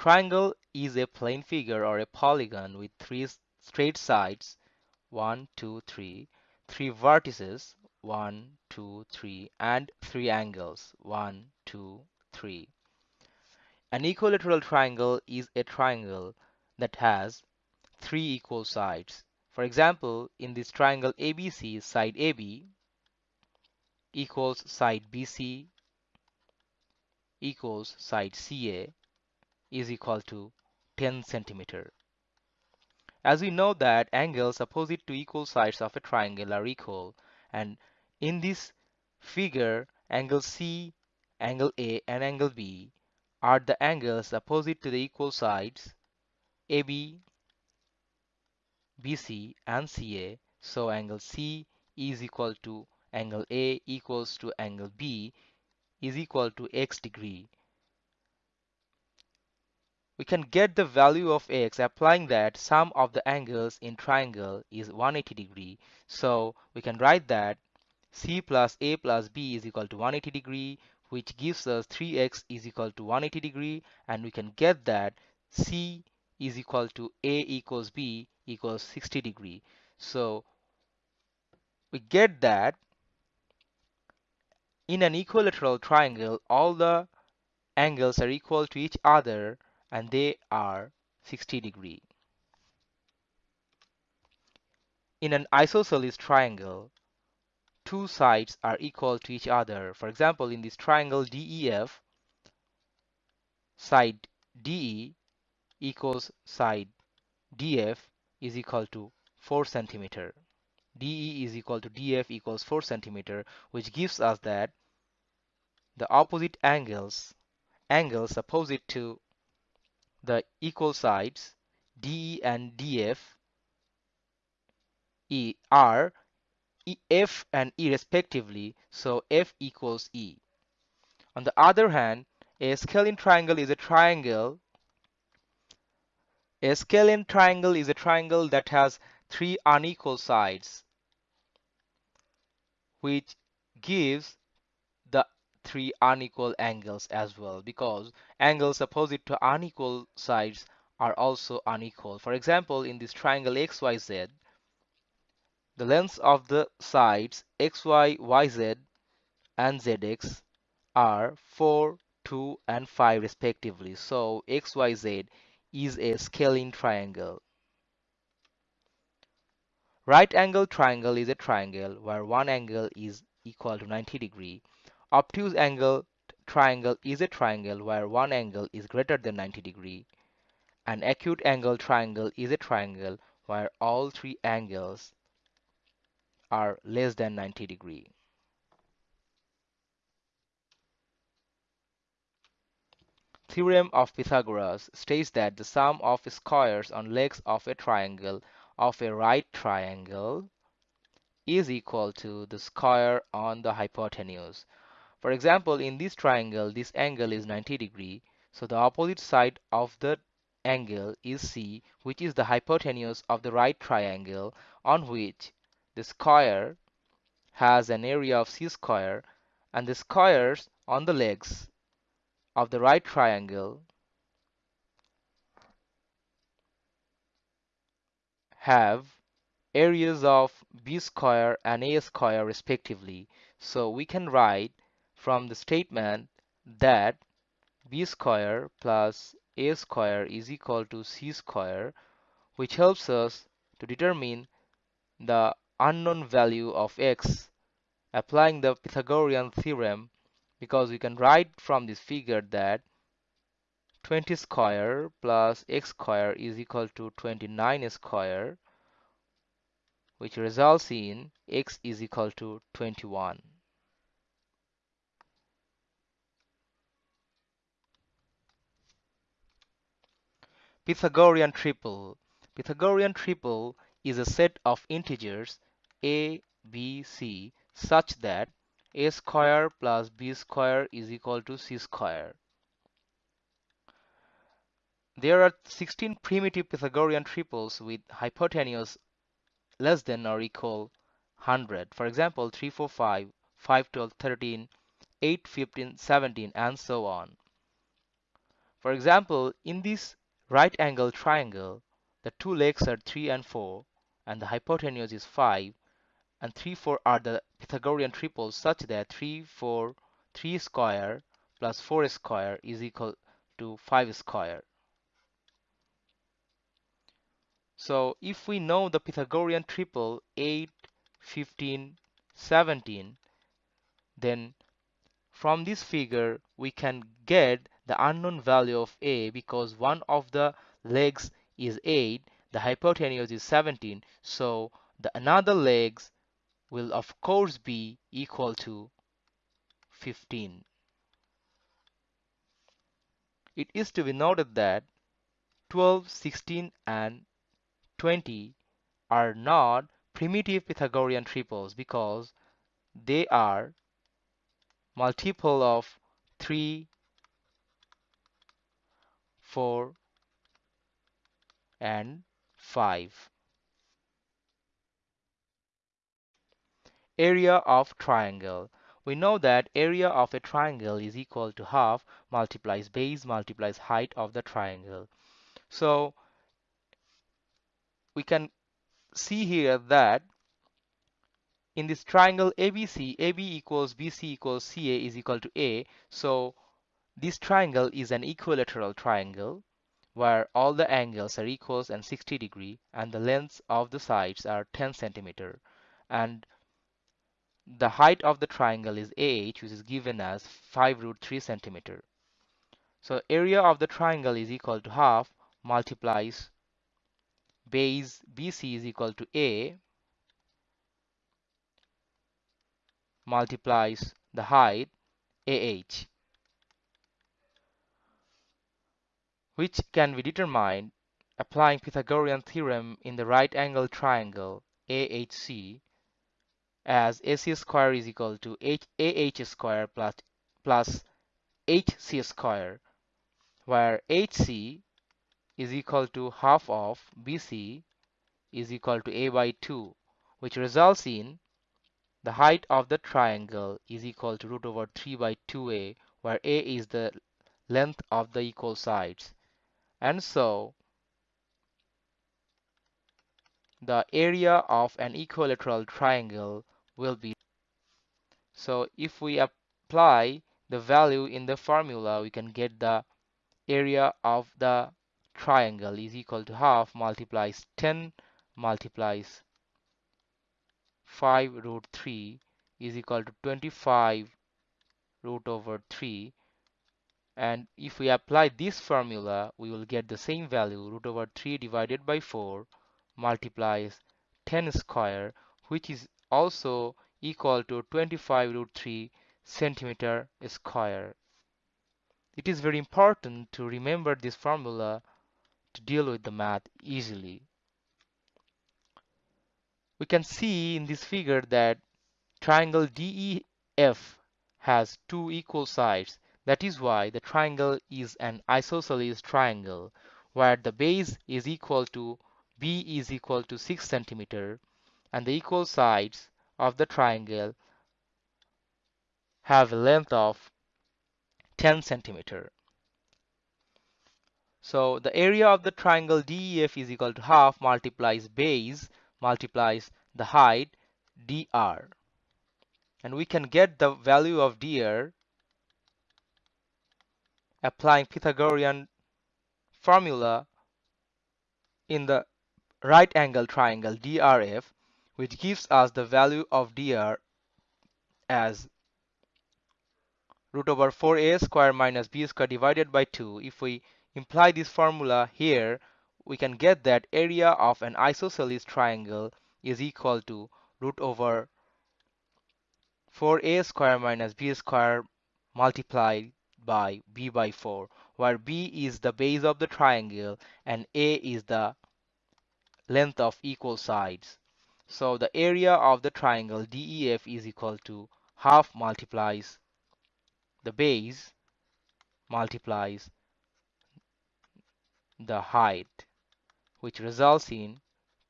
Triangle is a plane figure or a polygon with three straight sides 1, 2, 3, three vertices 1, 2, 3 and three angles 1, 2, 3. An equilateral triangle is a triangle that has three equal sides. For example, in this triangle ABC, side AB equals side BC equals side CA is equal to 10 centimeter. As we know that angles opposite to equal sides of a triangle are equal and in this figure angle C, angle A and angle B are the angles opposite to the equal sides AB, BC and CA. So angle C is equal to angle A equals to angle B is equal to x degree we can get the value of x applying that sum of the angles in triangle is 180 degree. So we can write that c plus a plus b is equal to 180 degree which gives us 3x is equal to 180 degree and we can get that c is equal to a equals b equals 60 degree. So we get that in an equilateral triangle all the angles are equal to each other and they are 60 degree. In an isosceles triangle, two sides are equal to each other. For example, in this triangle DEF, side DE equals side DF is equal to 4 centimeter. DE is equal to DF equals 4 centimeter, which gives us that the opposite angles, angles opposite to the equal sides DE and DF E are F and E respectively, so F equals E. On the other hand, a scalene triangle is a triangle a scalene triangle is a triangle that has three unequal sides which gives three unequal angles as well because angles opposite to unequal sides are also unequal. For example, in this triangle XYZ, the lengths of the sides XY, YZ and ZX are 4, 2 and 5 respectively. So XYZ is a scalene triangle. Right angle triangle is a triangle where one angle is equal to 90 degree Obtuse angle triangle is a triangle where one angle is greater than 90 degree. An acute angle triangle is a triangle where all three angles are less than 90 degree. Theorem of Pythagoras states that the sum of squares on legs of a triangle of a right triangle is equal to the square on the hypotenuse. For example, in this triangle, this angle is 90 degree. So the opposite side of the angle is C, which is the hypotenuse of the right triangle on which the square has an area of C square and the squares on the legs of the right triangle have areas of B square and A square respectively. So we can write from the statement that b square plus a square is equal to c square which helps us to determine the unknown value of x applying the Pythagorean theorem because we can write from this figure that 20 square plus x square is equal to 29 square which results in x is equal to 21. Pythagorean triple. Pythagorean triple is a set of integers a, b, c such that a square plus b square is equal to c square. There are 16 primitive Pythagorean triples with hypotenuse less than or equal 100. For example, 3, 4, 5, 5, 12, 13, 8, 15, 17 and so on. For example, in this right angle triangle, the two legs are 3 and 4 and the hypotenuse is 5 and 3 4 are the Pythagorean triples such that 3 4 3 square plus 4 square is equal to 5 square. So if we know the Pythagorean triple 8, 15, 17 then from this figure we can get the unknown value of a because one of the legs is 8 the hypotenuse is 17 so the another legs will of course be equal to 15 it is to be noted that 12 16 and 20 are not primitive Pythagorean triples because they are multiple of 3 4 and 5 area of triangle. We know that area of a triangle is equal to half multiplies base multiplies height of the triangle. So we can see here that in this triangle ABC, AB equals BC equals CA is equal to A. So this triangle is an equilateral triangle where all the angles are equals and 60 degree and the lengths of the sides are 10 centimeter and the height of the triangle is AH which is given as 5 root 3 centimeter. So area of the triangle is equal to half multiplies base BC is equal to A multiplies the height AH which can be determined applying Pythagorean theorem in the right angle triangle AHC as AC square is equal to H AH square plus plus HC square where HC is equal to half of BC is equal to A by 2 which results in the height of the triangle is equal to root over 3 by 2a where a is the length of the equal sides and so the area of an equilateral triangle will be so if we apply the value in the formula we can get the area of the triangle is equal to half multiplies 10 multiplies 5 root 3 is equal to 25 root over 3 and if we apply this formula we will get the same value root over 3 divided by 4 multiplies 10 square which is also equal to 25 root 3 centimeter square. It is very important to remember this formula to deal with the math easily we can see in this figure that triangle DEF has two equal sides. That is why the triangle is an isosceles triangle where the base is equal to B is equal to 6 centimeter and the equal sides of the triangle have a length of 10 centimeter. So the area of the triangle DEF is equal to half multiplies base multiplies the height dr and we can get the value of dr applying Pythagorean formula in the right angle triangle DRF which gives us the value of dr as root over 4a square minus b square divided by 2 if we imply this formula here we can get that area of an isosceles triangle is equal to root over 4a square minus b square multiplied by b by 4 where b is the base of the triangle and a is the length of equal sides. So the area of the triangle DEF is equal to half multiplies the base multiplies the height which results in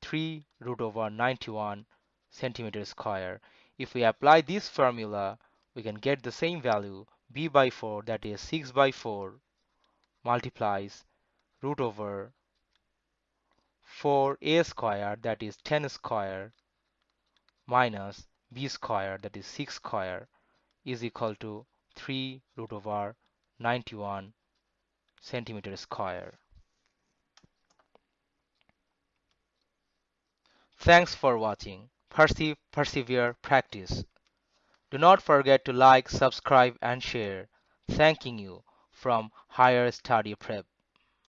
3 root over 91 centimeter square. If we apply this formula, we can get the same value b by 4 that is 6 by 4 multiplies root over 4a square that is 10 square minus b square that is 6 square is equal to 3 root over 91 centimeter square. Thanks for watching. Perceive, persevere, practice. Do not forget to like, subscribe and share. Thanking you from Higher Study Prep.